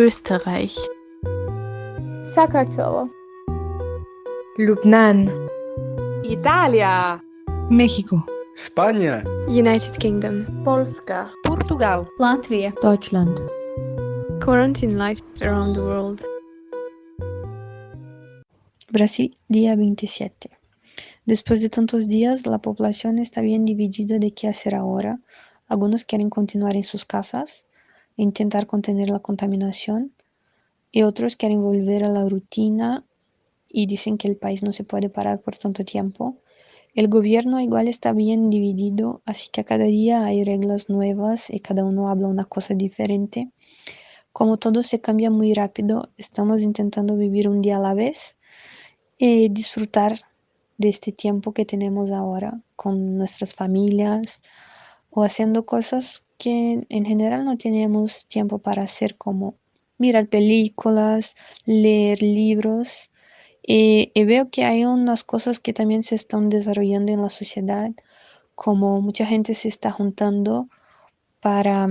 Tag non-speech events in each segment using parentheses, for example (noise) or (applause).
Österreich, Sakartvelo, Lubnan, Italia, México, España, United Kingdom, Polska, Portugal, Latvia, Deutschland. Quarantine life around the world. Brasil, día 27. Después de tantos días, la población está bien dividida de qué hacer ahora. Algunos quieren continuar en sus casas intentar contener la contaminación y otros quieren volver a la rutina y dicen que el país no se puede parar por tanto tiempo. El gobierno igual está bien dividido, así que cada día hay reglas nuevas y cada uno habla una cosa diferente. Como todo se cambia muy rápido, estamos intentando vivir un día a la vez y disfrutar de este tiempo que tenemos ahora con nuestras familias o haciendo cosas que en general no tenemos tiempo para hacer como mirar películas, leer libros. Y, y, veo que hay unas cosas que también se están desarrollando en la sociedad, como mucha gente se está juntando para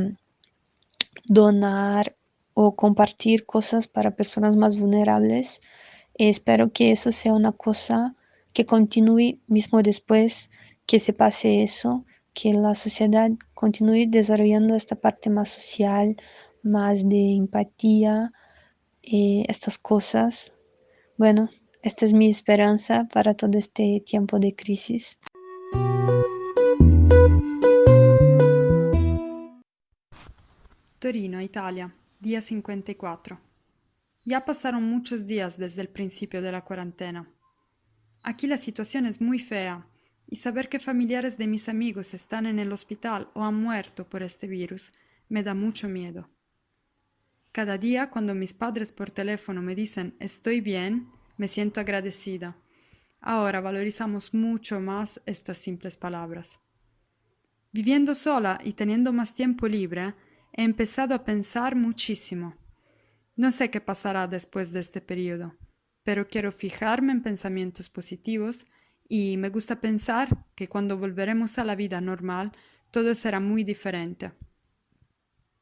donar o compartir cosas para personas más vulnerables. Y espero que eso sea una cosa que continúe mismo después que se pase eso, que la sociedad continúe desarrollando esta parte más social, más de empatía, eh, estas cosas. Bueno, esta es mi esperanza para todo este tiempo de crisis. Torino, Italia, día 54. Ya pasaron muchos días desde el principio de la cuarentena. Aquí la situación es muy fea y saber que familiares de mis amigos están en el hospital o han muerto por este virus me da mucho miedo. Cada día cuando mis padres por teléfono me dicen estoy bien, me siento agradecida. Ahora valorizamos mucho más estas simples palabras. Viviendo sola y teniendo más tiempo libre, he empezado a pensar muchísimo. No sé qué pasará después de este periodo, pero quiero fijarme en pensamientos positivos y me gusta pensar que cuando volveremos a la vida normal todo será muy diferente.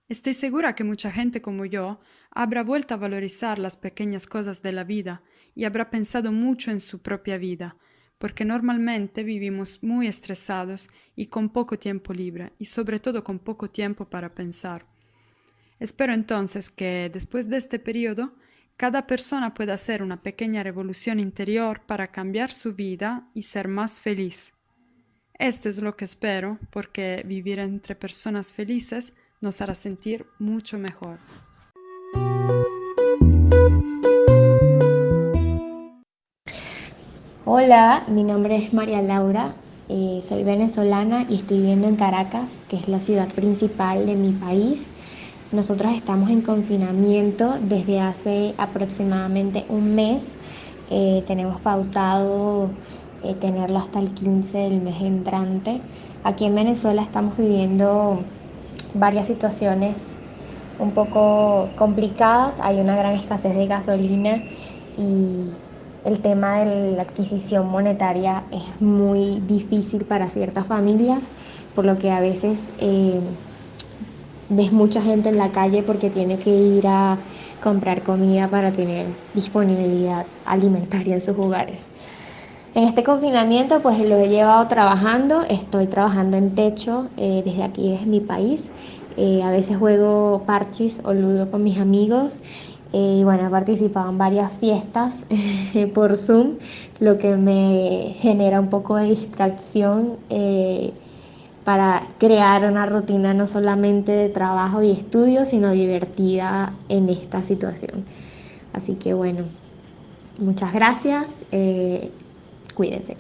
Estoy segura que mucha gente como yo habrá vuelto a valorizar las pequeñas cosas de la vida y habrá pensado mucho en su propia vida, porque normalmente vivimos muy estresados y con poco tiempo libre y sobre todo con poco tiempo para pensar. Espero entonces que después de este periodo cada persona pueda hacer una pequeña revolución interior para cambiar su vida y ser más feliz. Esto es lo que espero porque vivir entre personas felices nos hará sentir mucho mejor. Hola, mi nombre es María Laura, eh, soy venezolana y estoy viviendo en Caracas, que es la ciudad principal de mi país. Nosotros estamos en confinamiento desde hace aproximadamente un mes. Eh, tenemos pautado eh, tenerlo hasta el 15 del mes entrante. Aquí en Venezuela estamos viviendo varias situaciones un poco complicadas. Hay una gran escasez de gasolina y el tema de la adquisición monetaria es muy difícil para ciertas familias, por lo que a veces eh, ves mucha gente en la calle porque tiene que ir a comprar comida para tener disponibilidad alimentaria en sus hogares. En este confinamiento pues lo he llevado trabajando, estoy trabajando en techo eh, desde aquí, desde mi país. Eh, a veces juego parchis o ludo con mis amigos y bueno, he participado en varias fiestas (laughs) por Zoom, lo que me genera un poco de distracción eh, para crear una rutina no solamente de trabajo y estudio, sino divertida en esta situación. Así que bueno, muchas gracias, eh, cuídense.